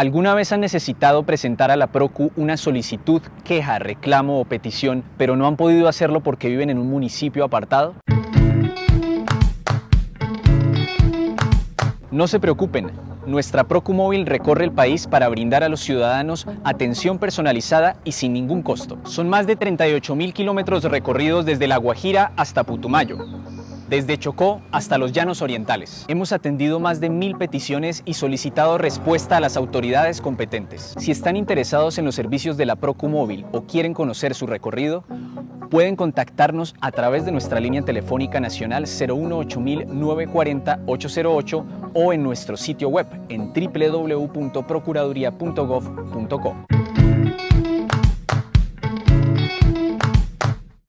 ¿Alguna vez han necesitado presentar a la PROCU una solicitud, queja, reclamo o petición, pero no han podido hacerlo porque viven en un municipio apartado? No se preocupen, nuestra Procu Móvil recorre el país para brindar a los ciudadanos atención personalizada y sin ningún costo. Son más de 38 mil kilómetros recorridos desde La Guajira hasta Putumayo desde Chocó hasta los Llanos Orientales. Hemos atendido más de mil peticiones y solicitado respuesta a las autoridades competentes. Si están interesados en los servicios de la Procu Móvil o quieren conocer su recorrido, pueden contactarnos a través de nuestra línea telefónica nacional 018-940-808 o en nuestro sitio web en www.procuraduría.gov.co.